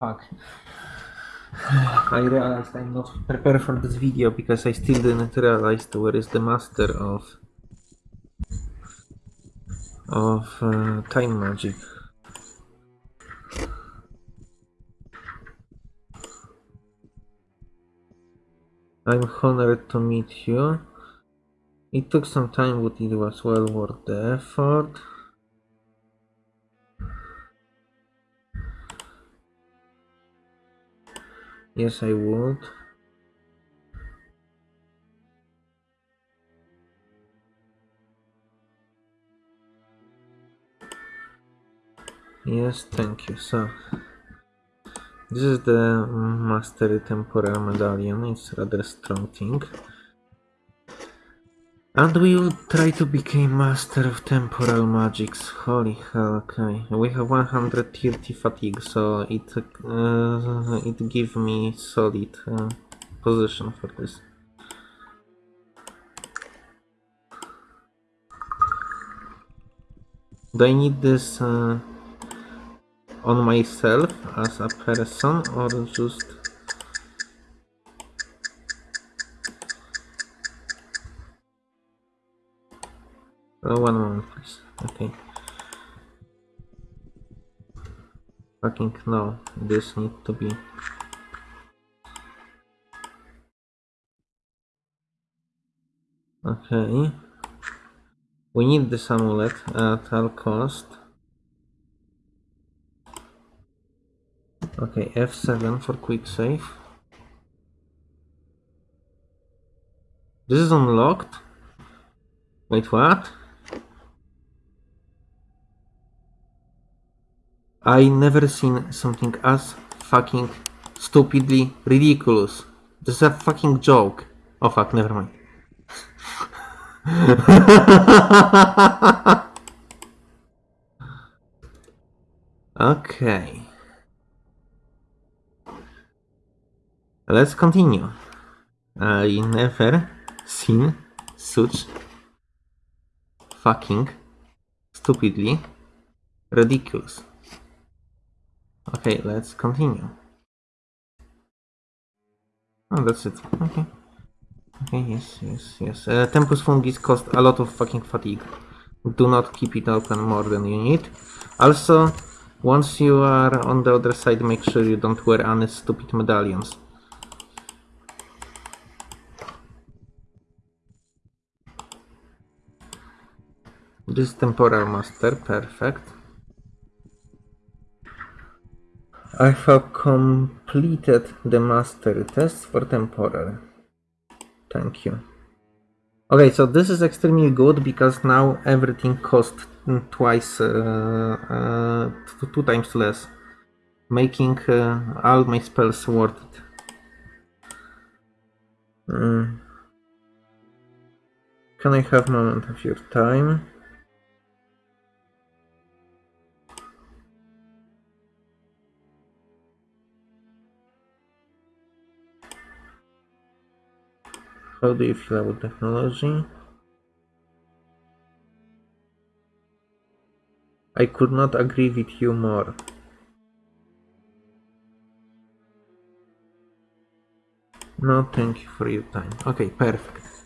Fuck. I realized I'm not prepared for this video because I still didn't realize where is the master of of uh, time magic. I'm honored to meet you. It took some time, but it was well worth the effort. Yes, I would. Yes, thank you. So, this is the Mastery Temporal Medallion. It's rather strong thing. And we will try to become Master of Temporal Magics. Holy hell, okay. We have 130 fatigue, so it uh, it give me solid uh, position for this. Do I need this uh, on myself as a person or just Oh, one moment, please. Okay. Fucking no. This need to be. Okay. We need this amulet at all cost. Okay, F7 for quick save. This is unlocked? Wait, what? I never seen something as fucking stupidly ridiculous. This is a fucking joke. Oh fuck, never mind. okay. Let's continue. I never seen such fucking stupidly ridiculous. Okay, let's continue. Oh, that's it. Okay. Okay, yes, yes, yes. Uh, Tempus Fugit cost a lot of fucking fatigue. Do not keep it open more than you need. Also, once you are on the other side, make sure you don't wear any stupid medallions. This temporal master, perfect. I have completed the mastery test for temporal. Thank you. Okay, so this is extremely good because now everything costs twice, uh, uh, two times less, making uh, all my spells worth it. Mm. Can I have a moment of your time? How do you feel about technology? I could not agree with you more. No, thank you for your time. Okay, perfect.